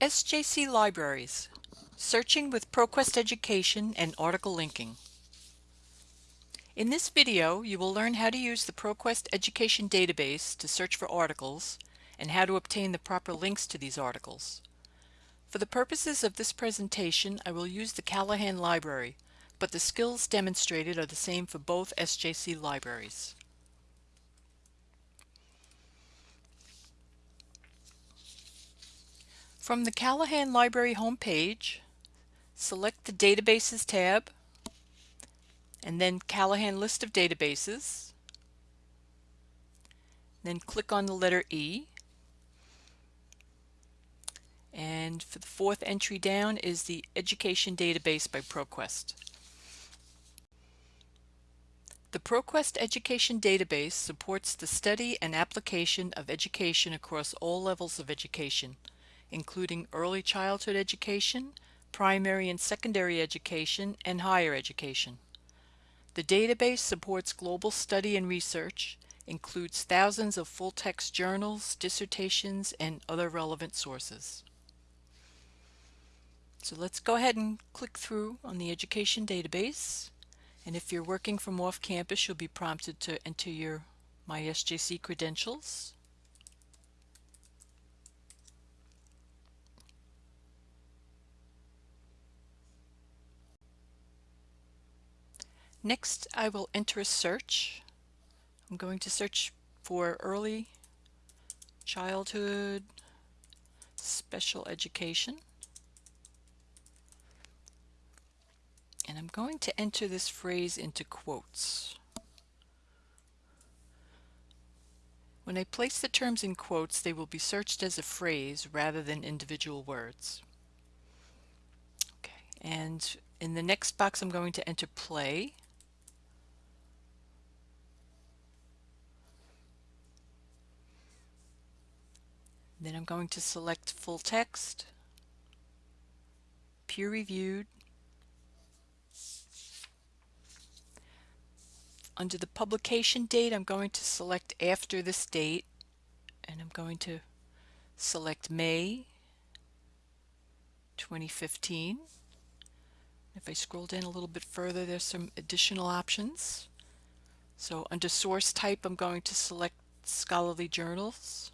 SJC Libraries Searching with ProQuest Education and Article Linking In this video you will learn how to use the ProQuest Education database to search for articles and how to obtain the proper links to these articles. For the purposes of this presentation I will use the Callahan Library but the skills demonstrated are the same for both SJC libraries. From the Callahan Library homepage, select the Databases tab and then Callahan List of Databases. Then click on the letter E. And for the fourth entry down is the Education Database by ProQuest. The ProQuest Education Database supports the study and application of education across all levels of education including early childhood education, primary and secondary education, and higher education. The database supports global study and research, includes thousands of full-text journals, dissertations, and other relevant sources. So let's go ahead and click through on the education database. And if you're working from off campus, you'll be prompted to enter your MySJC credentials. Next, I will enter a search. I'm going to search for early childhood special education. And I'm going to enter this phrase into quotes. When I place the terms in quotes, they will be searched as a phrase rather than individual words. Okay, and in the next box I'm going to enter play. Then I'm going to select full text, peer reviewed. Under the publication date, I'm going to select after this date and I'm going to select May 2015. If I scroll down a little bit further, there's some additional options. So under source type, I'm going to select scholarly journals.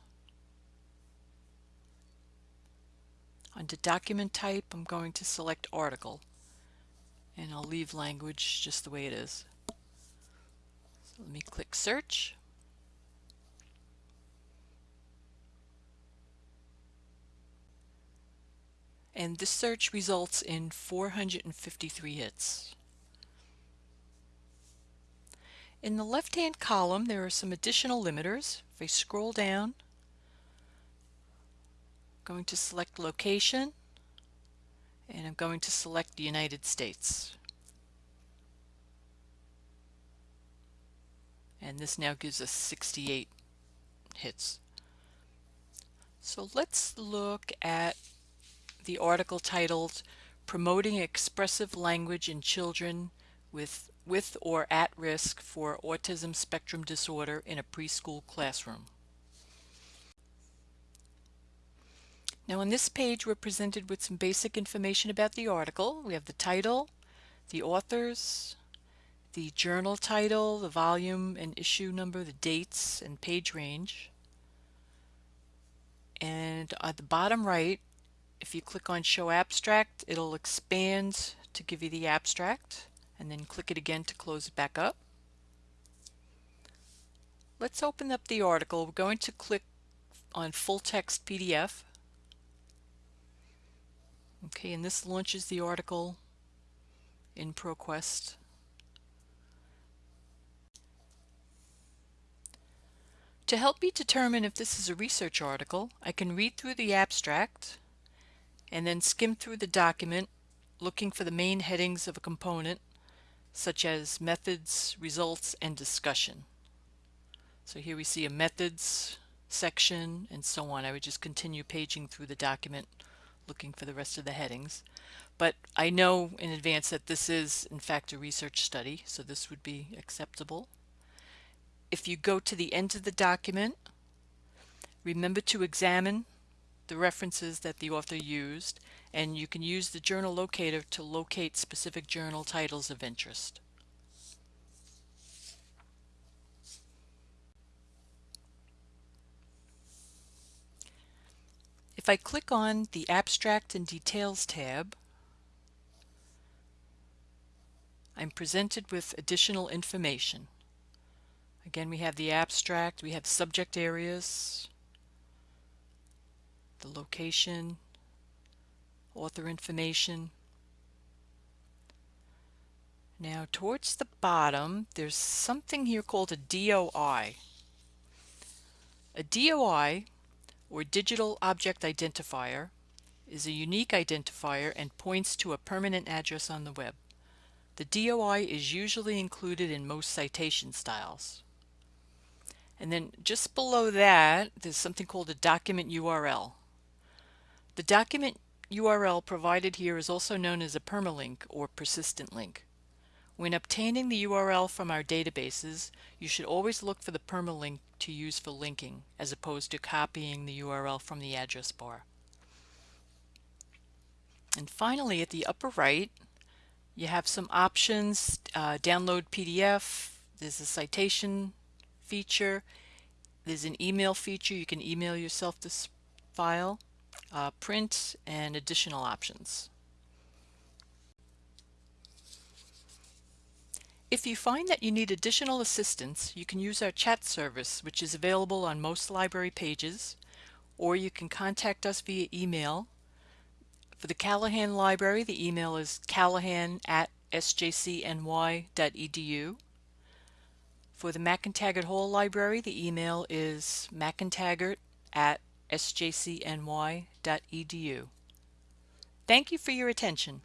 Under document type, I'm going to select article and I'll leave language just the way it is. So let me click search. And this search results in 453 hits. In the left-hand column, there are some additional limiters. If I scroll down, going to select location and I'm going to select the United States. And this now gives us 68 hits. So let's look at the article titled Promoting Expressive Language in Children with, with or at risk for autism spectrum disorder in a preschool classroom. Now on this page we're presented with some basic information about the article. We have the title, the authors, the journal title, the volume and issue number, the dates and page range. And at the bottom right, if you click on show abstract, it'll expand to give you the abstract and then click it again to close it back up. Let's open up the article. We're going to click on full text PDF Okay, and this launches the article in ProQuest. To help me determine if this is a research article, I can read through the abstract and then skim through the document looking for the main headings of a component such as methods, results, and discussion. So here we see a methods section and so on. I would just continue paging through the document looking for the rest of the headings. But I know in advance that this is in fact a research study, so this would be acceptable. If you go to the end of the document, remember to examine the references that the author used, and you can use the journal locator to locate specific journal titles of interest. If I click on the Abstract and Details tab, I'm presented with additional information. Again, we have the abstract, we have subject areas, the location, author information. Now towards the bottom, there's something here called a DOI. A DOI, or Digital Object Identifier, is a unique identifier and points to a permanent address on the web. The DOI is usually included in most citation styles. And then just below that, there's something called a document URL. The document URL provided here is also known as a permalink or persistent link. When obtaining the URL from our databases, you should always look for the permalink to use for linking, as opposed to copying the URL from the address bar. And finally, at the upper right, you have some options, uh, download PDF, there's a citation feature, there's an email feature, you can email yourself this file, uh, print, and additional options. If you find that you need additional assistance, you can use our chat service, which is available on most library pages, or you can contact us via email for the Callahan Library, the email is callahan at sjcny.edu. For the McEntegart Hall Library, the email is mcentegart at sjcny.edu. Thank you for your attention.